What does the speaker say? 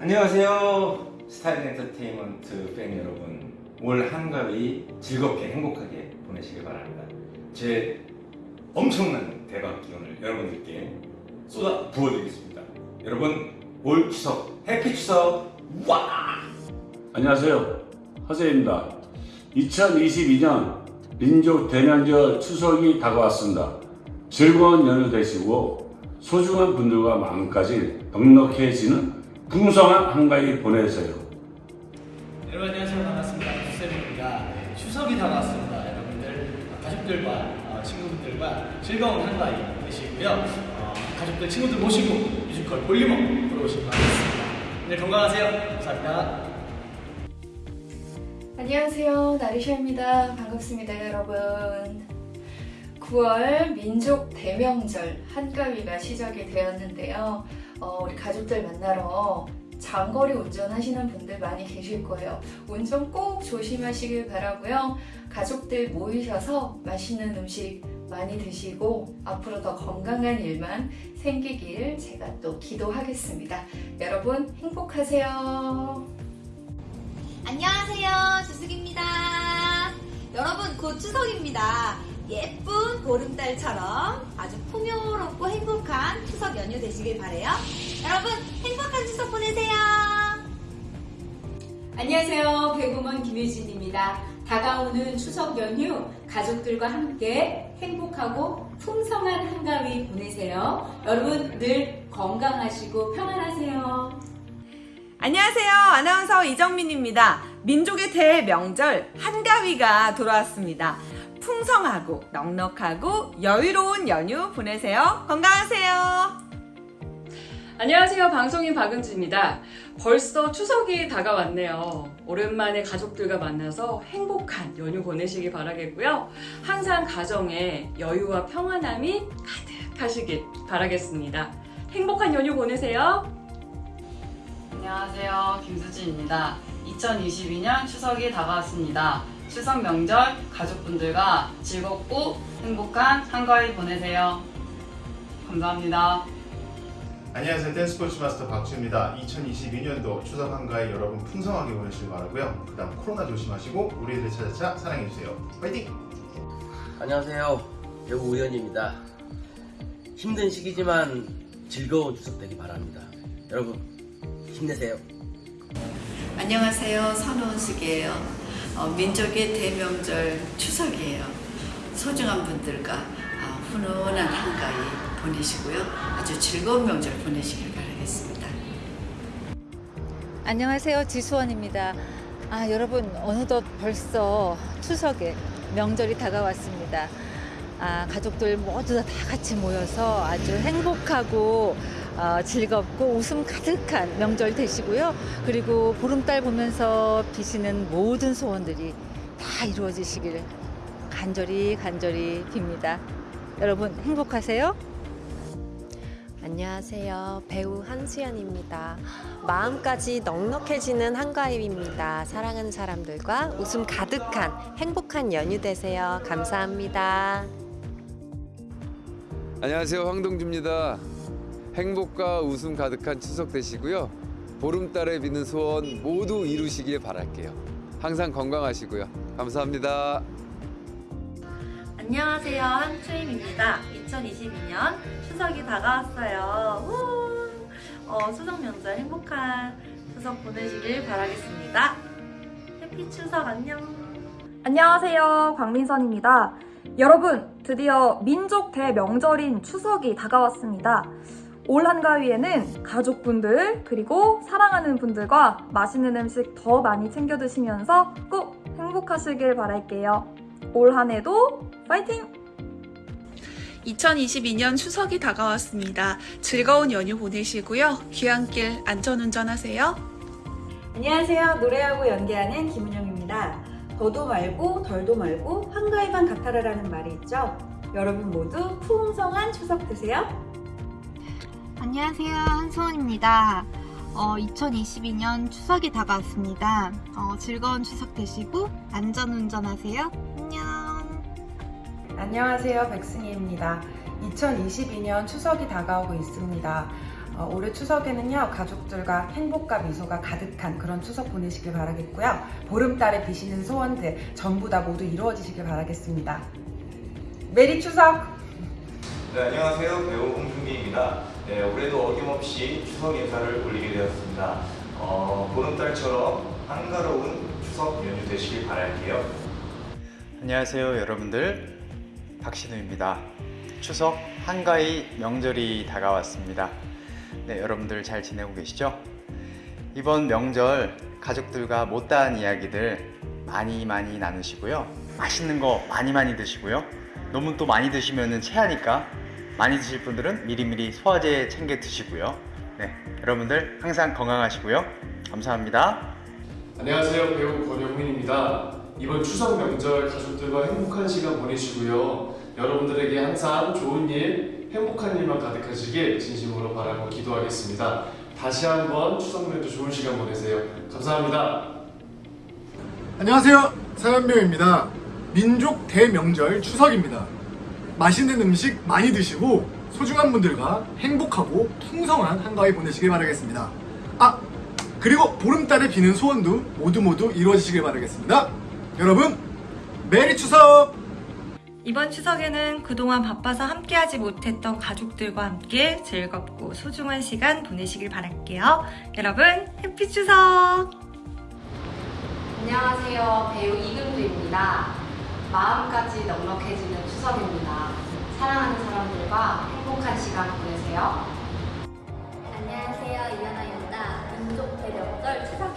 안녕하세요. 스타일 엔터테인먼트 팬 여러분. 올 한가위 즐겁게 행복하게 보내시길 바랍니다. 제 엄청난 대박 기운을 여러분들께 쏟아 부어드리겠습니다. 여러분 올 추석 해피 추석 와! 안녕하세요. 허세입니다. 2022년 민족 대명절 추석이 다가왔습니다. 즐거운 연휴 되시고 소중한 분들과 마음까지 넉넉해지는 풍성한 한가위 보내세요. 여러분 안녕하세요 반갑습니다 수쌤입니다 추석이 다가왔습니다 여러분들 가족들과 어, 친구분들과 즐거운 한가위 되시고요 어, 가족들 친구들 모시고 뮤지컬 볼륨업 보러 오시기 바라겠습니다 오늘 건강하세요 감사합니다 안녕하세요. 나리샤입니다. 반갑습니다, 여러분. 9월 민족 대명절 한가위가 시작이 되었는데요. 어, 우리 가족들 만나러 장거리 운전하시는 분들 많이 계실 거예요. 운전 꼭 조심하시길 바라고요. 가족들 모이셔서 맛있는 음식 많이 드시고 앞으로 더 건강한 일만 생기길 제가 또 기도하겠습니다. 여러분 행복하세요. 안녕하세요. 주숙입니다. 여러분, 곧 추석입니다. 예쁜 보름달처럼 아주 풍요롭고 행복한 추석 연휴 되시길 바래요. 여러분, 행복한 추석 보내세요. 안녕하세요. 배구먼 김유진입니다. 다가오는 추석 연휴 가족들과 함께 행복하고 풍성한 한가위 보내세요. 여러분 늘 건강하시고 평안하세요. 안녕하세요. 아나운서 이정민입니다. 민족의 대명절 한가위가 돌아왔습니다. 풍성하고 넉넉하고 여유로운 연휴 보내세요. 건강하세요. 안녕하세요. 방송인 박은지입니다. 벌써 추석이 다가왔네요. 오랜만에 가족들과 만나서 행복한 연휴 보내시기 바라겠고요. 항상 가정에 여유와 평안함이 가득하시길 바라겠습니다. 행복한 연휴 보내세요. 안녕하세요. 김수진입니다. 2022년 추석이 다가왔습니다. 추석 명절 가족분들과 즐겁고 행복한 한가위 보내세요. 감사합니다. 안녕하세요. 댄스코치 마스터 박주입니다. 2022년도 추석 한가위 여러분 풍성하게 보내시길 바라고요. 그 다음 코로나 조심하시고 우리들의 차차차 사랑해주세요. 파이팅! 안녕하세요. 배우 우연입니다. 힘든 시기지만 즐거운 추석 되기 바랍니다. 여러분 힘내세요. 안녕하세요. 선호은숙이에요. 어, 민족의 대명절 추석이에요. 소중한 분들과 어, 훈훈한 한가위 보내시고요. 아주 즐거운 명절 보내시길 바라겠습니다. 안녕하세요. 지수원입니다. 아, 여러분, 어느덧 벌써 추석에 명절이 다가왔습니다. 아, 가족들 모두 다 같이 모여서 아주 행복하고 어, 즐겁고 웃음 가득한 명절 되시고요. 그리고 보름달 보면서 비시는 모든 소원들이 다 이루어지시길 간절히 간절히 빕니다. 여러분 행복하세요. 안녕하세요. 배우 한수연입니다. 마음까지 넉넉해지는 한가위입니다. 사랑하는 사람들과 웃음 가득한 행복한 연휴 되세요. 감사합니다. 안녕하세요. 황동주입니다. 행복과 웃음 가득한 추석 되시고요. 보름달에 비는 소원 모두 이루시길 바랄게요. 항상 건강하시고요. 감사합니다. 안녕하세요. 한추임입니다. 2022년 추석이 다가왔어요. 우! 어, 추석 명절 행복한 추석 보내시길 바라겠습니다. 해피 추석 안녕. 안녕하세요. 광민선입니다. 여러분, 드디어 민족 대명절인 추석이 다가왔습니다. 올 한가위에는 가족분들 그리고 사랑하는 분들과 맛있는 음식 더 많이 챙겨 드시면서 꼭 행복하시길 바랄게요. 올 한해도 파이팅! 2022년 추석이 다가왔습니다. 즐거운 연휴 보내시고요. 귀향길 안전운전하세요. 안녕하세요. 노래하고 연기하는 김은영입니다. 더도 말고 덜도 말고 한가위만 같아라라는 말이 있죠. 여러분 모두 풍성한 추석 되세요. 안녕하세요. 한소원입니다. 어, 2022년 추석이 다가왔습니다. 어, 즐거운 추석 되시고 안전운전 하세요. 안녕. 안녕하세요. 백승희입니다. 2022년 추석이 다가오고 있습니다. 어, 올해 추석에는요 가족들과 행복과 미소가 가득한 그런 추석 보내시길 바라겠고요. 보름달에 비시는 소원들 전부 다 모두 이루어지시길 바라겠습니다. 메리 추석! 네, 안녕하세요. 배우 홍준기입니다. 네, 올해도 어김없이 추석 인사를 올리게 되었습니다. 어, 보름달처럼 한가로운 추석 연휴 되시길 바랄게요. 안녕하세요 여러분들 박신우입니다 추석 한가위 명절이 다가왔습니다 네 여러분들 잘 지내고 계시죠? 이번 명절 가족들과 못다한 이야기들 많이 많이 나누시고요 맛있는 거 많이 많이 드시고요 너무 또 많이 드시면 체하니까 많이 드실 분들은 미리미리 소화제 챙겨 드시고요. 네 여러분들 항상 건강하시고요. 감사합니다. 안녕하세요. 배우 권영민입니다. 이번 추석 명절 가족들과 행복한 시간 보내시고요. 여러분들에게 항상 좋은 일 행복한 일만 가득하시길 진심으로 바라고 기도하겠습니다. 다시 한번 추석 명절 좋은 시간 보내세요. 감사합니다. 안녕하세요. 사연배우입니다. 민족 대명절 추석입니다 맛있는 음식 많이 드시고 소중한 분들과 행복하고 풍성한 한가위 보내시길 바라겠습니다 아 그리고 보름달에 비는 소원도 모두 모두 이루어지시길 바라겠습니다 여러분 메리 추석 이번 추석에는 그동안 바빠서 함께하지 못했던 가족들과 함께 즐겁고 소중한 시간 보내시길 바랄게요. 여러분, 해피 추석! 안녕하세요. 배우 이금주입니다. 마음까지 넉넉해지는 추석입니다. 사랑하는 사람들과 행복한 시간 보내세요. 안녕하세요. 이하나입니다. 민족 대력절 추석